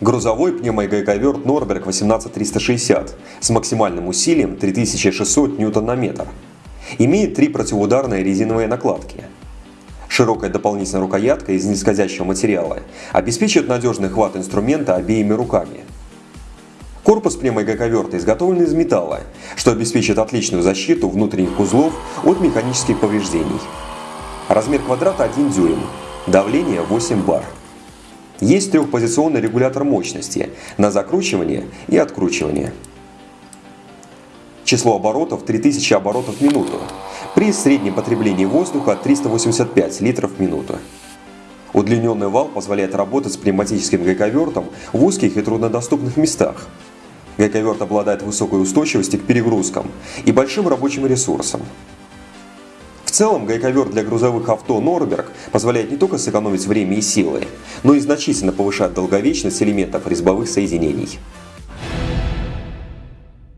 Грузовой пневмогайковерт Норберг 18360 с максимальным усилием 3600 ньютон на метр. Имеет три противоударные резиновые накладки. Широкая дополнительная рукоятка из нескользящего материала обеспечивает надежный хват инструмента обеими руками. Корпус пневмогайковерта изготовлен из металла, что обеспечит отличную защиту внутренних узлов от механических повреждений. Размер квадрата 1 дюйм, давление 8 бар. Есть трехпозиционный регулятор мощности на закручивание и откручивание. Число оборотов 3000 оборотов в минуту при среднем потреблении воздуха 385 литров в минуту. Удлиненный вал позволяет работать с пневматическим гайковертом в узких и труднодоступных местах, Гайковерт обладает высокой устойчивостью к перегрузкам и большим рабочим ресурсом. Целом, гайковерт для грузовых авто Норберг позволяет не только сэкономить время и силы, но и значительно повышать долговечность элементов резьбовых соединений.